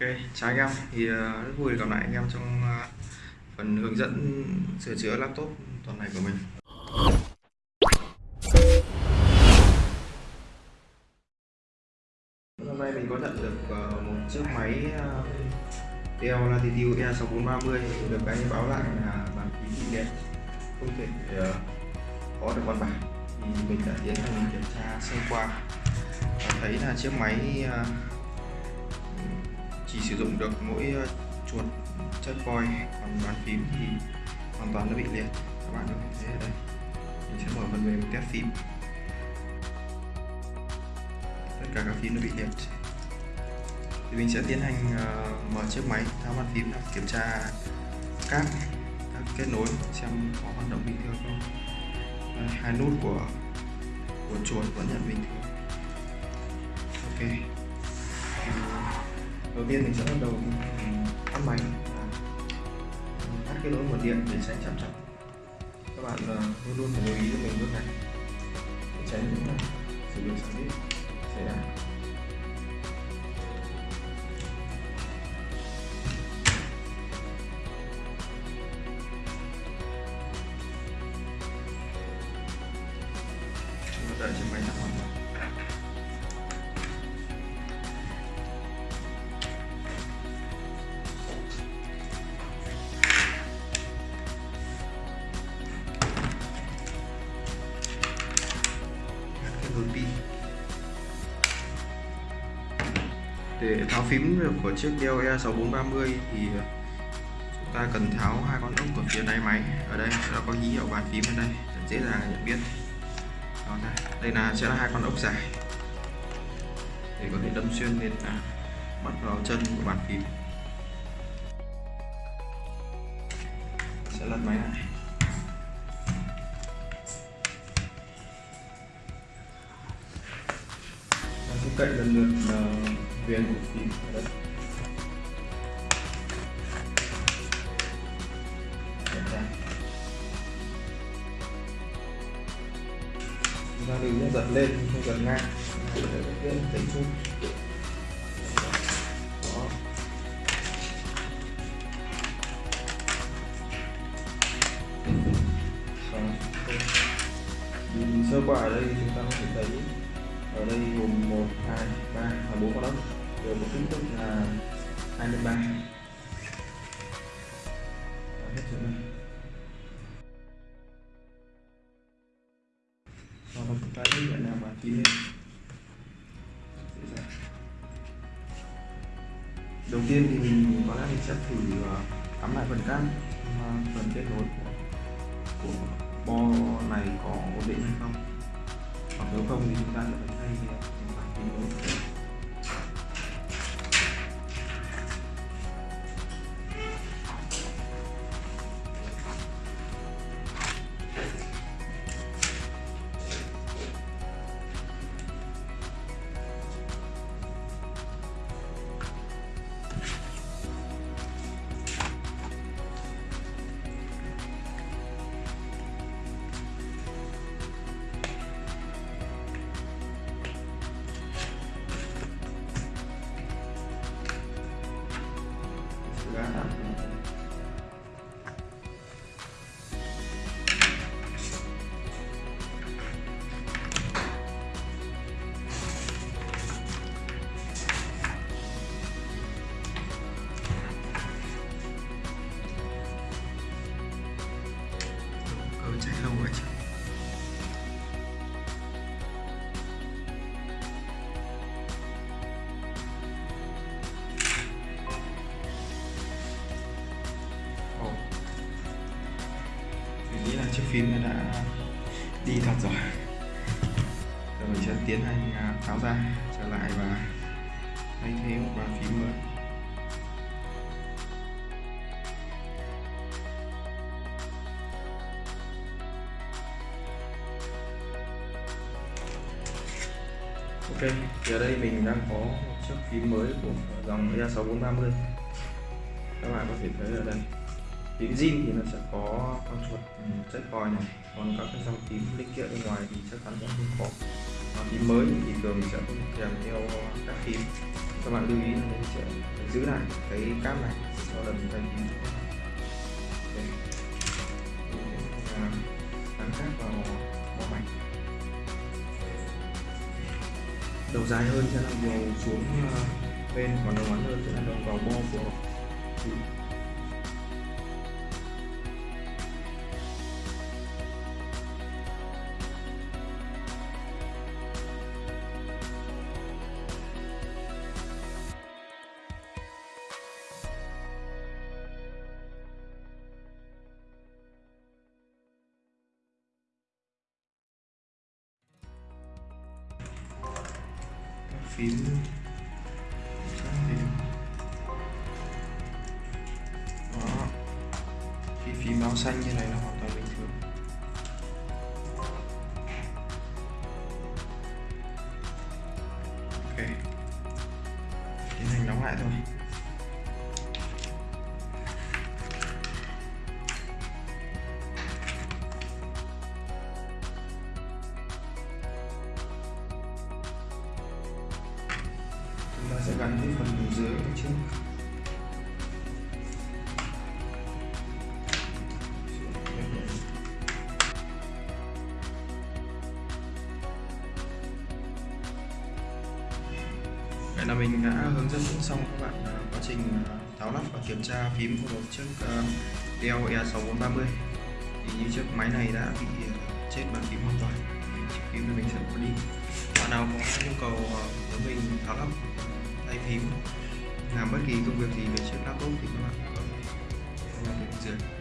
Ok, chào anh em. Thì uh, rất vui gặp lại anh em trong uh, phần hướng dẫn sửa chữa laptop tuần này của mình. Hôm nay mình có nhận được uh, một chiếc máy uh, Dell Latitude E6430 được anh báo lại là bàn phím bị đẹp không thể uh, có được văn bản thì mình đã tiến hành kiểm tra sơ qua và thấy là chiếc máy uh, chỉ sử dụng được mỗi ờ, chuột chất voi còn bàn phím thì hoàn toàn nó bị liệt. Các bạn có thể thấy ở đây. Mình sẽ mở phần mềm test phím. Tất cả các phím nó bị liệt. Thì mình sẽ tiến hành uh, mở chiếc máy tháo bàn phím kiểm tra các các kết nối xem có hoạt động bình thường không. Đây, hai nút của của chuột vẫn nhận bình thường. Ok đầu tiên mình sẽ bắt đầu tắt máy tắt cái nối nguồn điện để tránh chạm chập các bạn ờ, luôn luôn phải lưu ý cho mình bước này. Để tránh những sự việc xảy ra. Xảy ra đợi cho máy tắt để tháo phím của chiếc Dell E6430 thì chúng ta cần tháo hai con ốc ở phía đáy máy. Ở đây nó có ký hiệu bàn phím ở đây rất dễ dàng nhận biết. Đó này. đây là sẽ là hai con ốc dài. Để có thể đâm xuyên lên à, bắt vào chân của bàn phím. Sẽ lật máy lại. Sẽ cậy lần lượt uh, viền của phím ở chúng ta đừng giật lên, không giật ngang. Để viễn tính chút. Đó. Nhìn sơ qua ở đây chúng ta có thể thấy ở đây gồm 1, 2, 3 và 4 con ốc đều có kích thước là 23 hết chỗ này sau đó chúng ta nào mà kín lên đầu tiên thì mình có lẽ mình sẽ thử ờ, cắm lại phần cam ờ, phần kết nối của, của bo này có ổn định hay không? Hoặc nếu không thì chúng ta sẽ phải thay bản kết nối chiếc phim nó đã đi thật rồi. Rồi mình sẽ tiến hành à, tháo ra trở lại và thay thế một bàn phím mới. Ok, thì ở đây mình đang có một chiếc phím mới của dòng E6430 Các bạn có thể thấy ở đây tiếng zin thì nó sẽ có con chuột ừ, chất coi này. Còn các cái dòng tím linh kiện bên ngoài thì chắc chắn sẽ không có. Và tím mới thì thường sẽ không kèm theo các phím các bạn lưu ý là mình sẽ giữ lại cái cáp này cho lần thay phím gắn cáp vào bỏ mạch đầu dài hơn sẽ là vào xuống ờ, bên, còn đầu ngắn hơn sẽ là đầu vào bo của phím đó. Khi phím báo xanh như này là hoàn toàn bình thường. Ok. Tiến hành đóng lại thôi. Gắn cái phần dưới này trước Vậy là mình đã hướng dẫn xong các bạn à, quá trình à, tháo lắp và kiểm tra phím của một chiếc Dell E6430 thì như chiếc máy này đã bị à, chết bàn phím hoàn toàn. Chiếc phím này mình sẽ bỏ đi. Bạn nào có nhu cầu với mình tháo lắp tay phím. Làm bất kỳ công việc gì về chiếc laptop thì các bạn có thể làm được dưới.